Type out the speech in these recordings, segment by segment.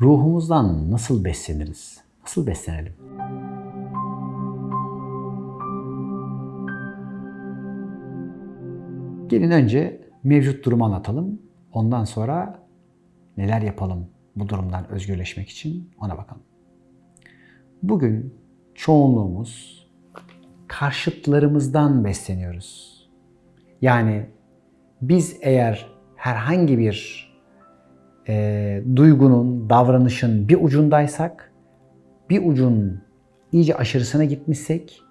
Ruhumuzdan nasıl besleniriz? Nasıl beslenelim? Gelin önce mevcut durumu anlatalım. Ondan sonra neler yapalım bu durumdan özgürleşmek için ona bakalım. Bugün çoğunluğumuz karşıtlarımızdan besleniyoruz. Yani biz eğer herhangi bir e, duygunun, davranışın bir ucundaysak, bir ucun iyice aşırısına gitmişsek,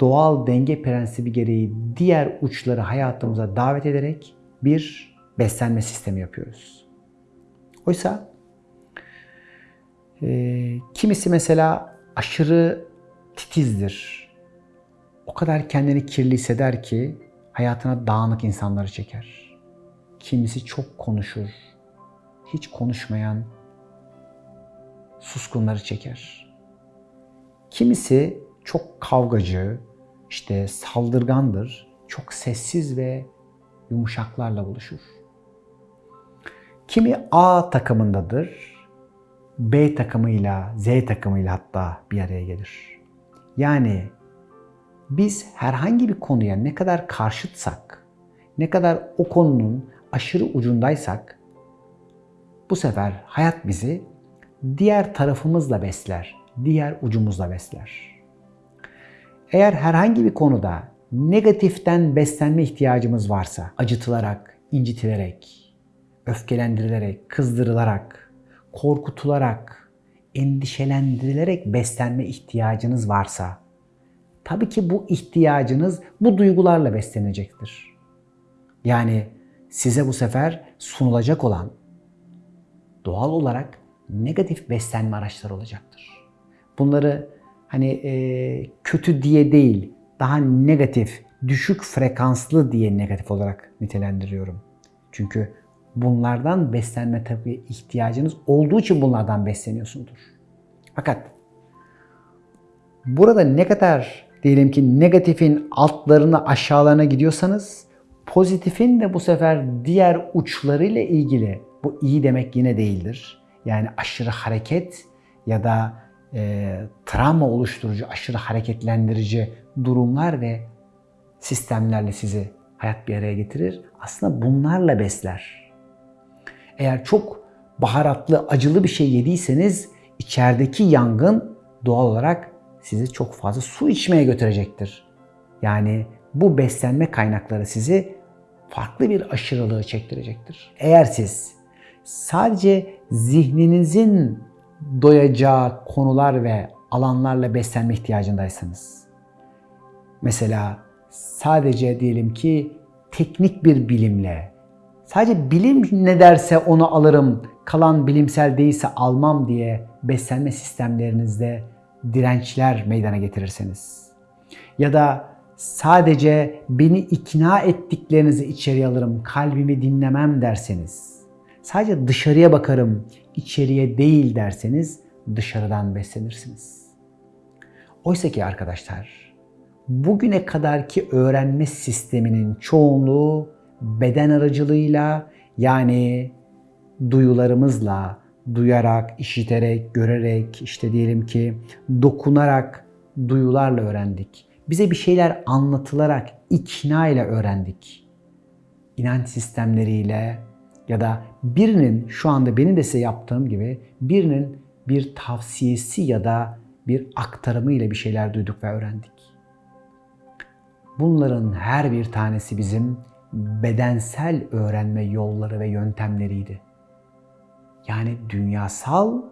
doğal denge prensibi gereği diğer uçları hayatımıza davet ederek bir beslenme sistemi yapıyoruz. Oysa e, kimisi mesela aşırı titizdir. O kadar kendini kirli hisseder ki hayatına dağınık insanları çeker. Kimisi çok konuşur, hiç konuşmayan suskunları çeker. Kimisi çok kavgacı, işte saldırgandır, çok sessiz ve yumuşaklarla buluşur. Kimi A takımındadır, B takımıyla, Z takımıyla hatta bir araya gelir. Yani biz herhangi bir konuya ne kadar karşıtsak, ne kadar o konunun aşırı ucundaysak bu sefer hayat bizi diğer tarafımızla besler, diğer ucumuzla besler. Eğer herhangi bir konuda negatiften beslenme ihtiyacımız varsa, acıtılarak, incitilerek, öfkelendirilerek, kızdırılarak, korkutularak, endişelendirilerek beslenme ihtiyacınız varsa, tabii ki bu ihtiyacınız bu duygularla beslenecektir. Yani size bu sefer sunulacak olan doğal olarak negatif beslenme araçları olacaktır. Bunları hani e, kötü diye değil, daha negatif, düşük frekanslı diye negatif olarak nitelendiriyorum. Çünkü bunlardan beslenme tabii ihtiyacınız olduğu için bunlardan besleniyorsundur. Fakat burada ne kadar diyelim ki negatifin altlarına aşağılarına gidiyorsanız pozitifin de bu sefer diğer uçlarıyla ilgili bu iyi demek yine değildir. Yani aşırı hareket ya da e, travma oluşturucu, aşırı hareketlendirici durumlar ve sistemlerle sizi hayat bir araya getirir. Aslında bunlarla besler. Eğer çok baharatlı, acılı bir şey yediyseniz içerideki yangın doğal olarak sizi çok fazla su içmeye götürecektir. Yani bu beslenme kaynakları sizi farklı bir aşırılığı çektirecektir. Eğer siz sadece zihninizin doyacağı konular ve alanlarla beslenme ihtiyacındaysanız, mesela sadece diyelim ki teknik bir bilimle, sadece bilim ne derse onu alırım, kalan bilimsel değilse almam diye beslenme sistemlerinizde dirençler meydana getirirseniz ya da sadece beni ikna ettiklerinizi içeriye alırım, kalbimi dinlemem derseniz, sadece dışarıya bakarım, içeriye değil derseniz dışarıdan beslenirsiniz. Oysa ki arkadaşlar, bugüne kadarki öğrenme sisteminin çoğunluğu beden aracılığıyla yani duyularımızla, duyarak, işiterek, görerek, işte diyelim ki dokunarak, duyularla öğrendik. Bize bir şeyler anlatılarak, ikna ile öğrendik. İnanç sistemleriyle ya da birinin şu anda benim de size yaptığım gibi birinin bir tavsiyesi ya da bir aktarımı ile bir şeyler duyduk ve öğrendik. Bunların her bir tanesi bizim bedensel öğrenme yolları ve yöntemleriydi. Yani dünyasal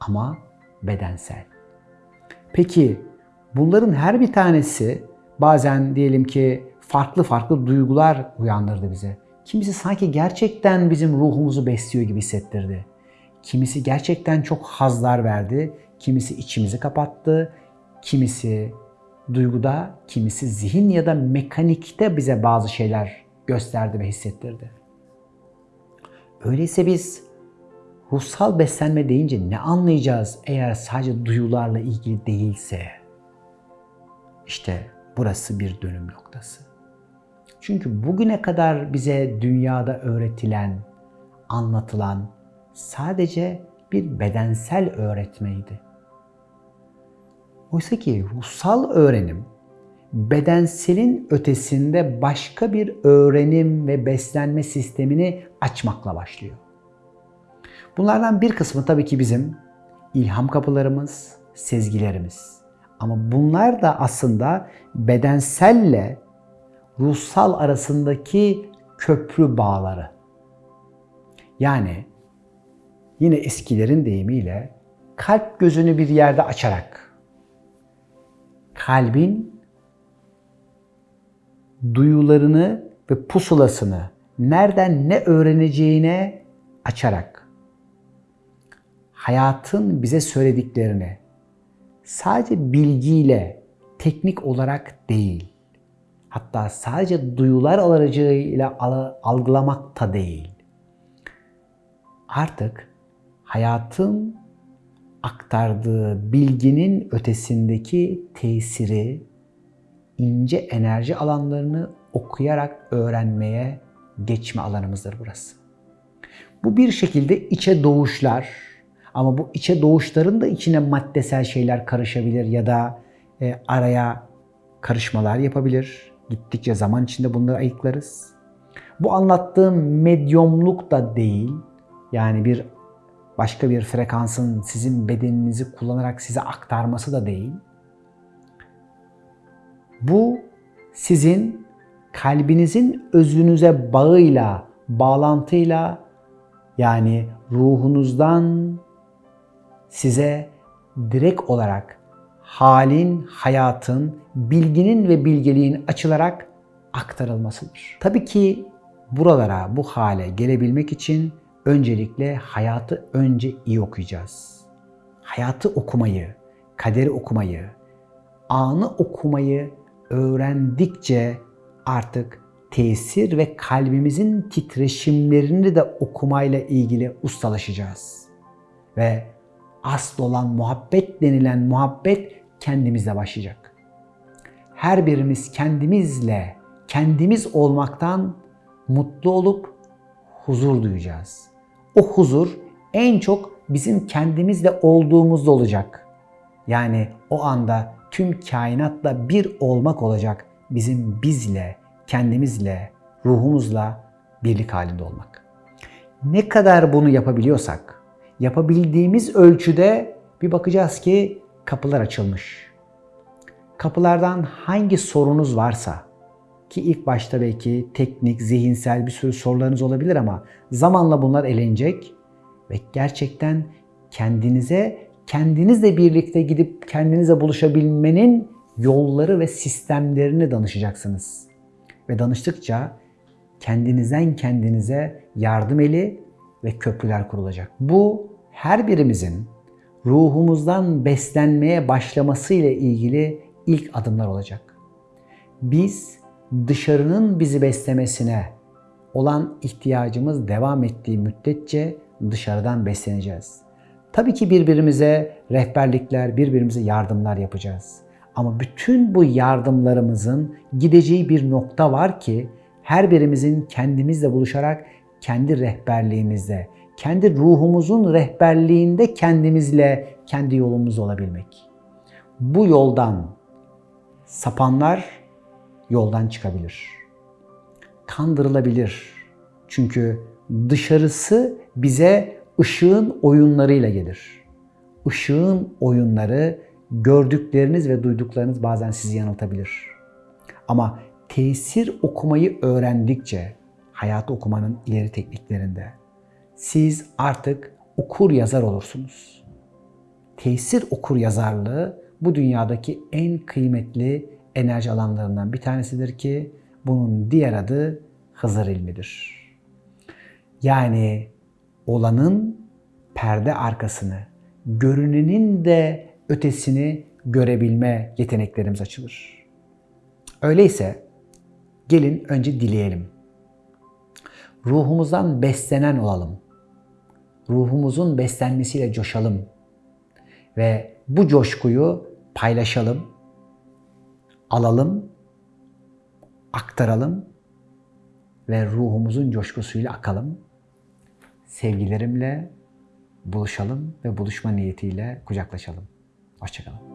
ama bedensel. Peki bunların her bir tanesi bazen diyelim ki farklı farklı duygular uyandırdı bize. Kimisi sanki gerçekten bizim ruhumuzu besliyor gibi hissettirdi. Kimisi gerçekten çok hazlar verdi, kimisi içimizi kapattı, kimisi duyguda, kimisi zihin ya da mekanikte bize bazı şeyler gösterdi ve hissettirdi. Öyleyse biz ruhsal beslenme deyince ne anlayacağız eğer sadece duyularla ilgili değilse? İşte burası bir dönüm noktası. Çünkü bugüne kadar bize dünyada öğretilen, anlatılan sadece bir bedensel öğretmeydi. Oysa ki ruhsal öğrenim bedenselin ötesinde başka bir öğrenim ve beslenme sistemini açmakla başlıyor. Bunlardan bir kısmı tabii ki bizim ilham kapılarımız, sezgilerimiz. Ama bunlar da aslında bedenselle ruhsal arasındaki köprü bağları. Yani yine eskilerin deyimiyle kalp gözünü bir yerde açarak kalbin duyularını ve pusulasını nereden ne öğreneceğine açarak hayatın bize söylediklerini sadece bilgiyle, teknik olarak değil, hatta sadece duyular aracılığıyla algılamak da değil. Artık hayatın aktardığı bilginin ötesindeki tesiri, ince enerji alanlarını okuyarak öğrenmeye geçme alanımızdır burası. Bu bir şekilde içe doğuşlar ama bu içe doğuşların da içine maddesel şeyler karışabilir ya da e, araya karışmalar yapabilir. Gittikçe zaman içinde bunları ayıklarız. Bu anlattığım medyumluk da değil. Yani bir başka bir frekansın sizin bedeninizi kullanarak size aktarması da değil. Bu sizin kalbinizin özünüze bağıyla, bağlantıyla yani ruhunuzdan size direkt olarak halin, hayatın, bilginin ve bilgeliğin açılarak aktarılmasıdır. Tabii ki buralara, bu hale gelebilmek için öncelikle hayatı önce iyi okuyacağız. Hayatı okumayı, kaderi okumayı, anı okumayı öğrendikçe artık tesir ve kalbimizin titreşimlerini de okumayla ilgili ustalaşacağız. Ve asıl olan muhabbet denilen muhabbet kendimizle başlayacak. Her birimiz kendimizle, kendimiz olmaktan mutlu olup huzur duyacağız. O huzur en çok bizim kendimizle olduğumuzda olacak. Yani o anda tüm kainatla bir olmak olacak. Bizim bizle, kendimizle, ruhumuzla birlik halinde olmak. Ne kadar bunu yapabiliyorsak, yapabildiğimiz ölçüde bir bakacağız ki kapılar açılmış. Kapılardan hangi sorunuz varsa ki ilk başta belki teknik, zihinsel bir sürü sorularınız olabilir ama zamanla bunlar elenecek ve gerçekten kendinize kendinizle birlikte gidip kendinize buluşabilmenin yolları ve sistemlerini danışacaksınız. Ve danıştıkça kendinizden kendinize yardım eli ve köprüler kurulacak. Bu her birimizin ruhumuzdan beslenmeye başlaması ile ilgili ilk adımlar olacak. Biz dışarının bizi beslemesine olan ihtiyacımız devam ettiği müddetçe dışarıdan besleneceğiz. Tabii ki birbirimize rehberlikler, birbirimize yardımlar yapacağız. Ama bütün bu yardımlarımızın gideceği bir nokta var ki her birimizin kendimizle buluşarak kendi rehberliğimizde, kendi ruhumuzun rehberliğinde kendimizle kendi yolumuz olabilmek. Bu yoldan sapanlar yoldan çıkabilir. Kandırılabilir. Çünkü dışarısı bize ışığın oyunlarıyla gelir. Işığın oyunları gördükleriniz ve duyduklarınız bazen sizi yanıltabilir. Ama tesir okumayı öğrendikçe hayatı okumanın ileri tekniklerinde siz artık okur yazar olursunuz. Tesir okur yazarlığı bu dünyadaki en kıymetli enerji alanlarından bir tanesidir ki bunun diğer adı Hızır ilmidir. Yani olanın perde arkasını, görünenin de ötesini görebilme yeteneklerimiz açılır. Öyleyse gelin önce dileyelim. Ruhumuzdan beslenen olalım. Ruhumuzun beslenmesiyle coşalım. Ve bu coşkuyu paylaşalım, alalım, aktaralım ve ruhumuzun coşkusuyla akalım sevgilerimle buluşalım ve buluşma niyetiyle kucaklaşalım. Hoşçakalın.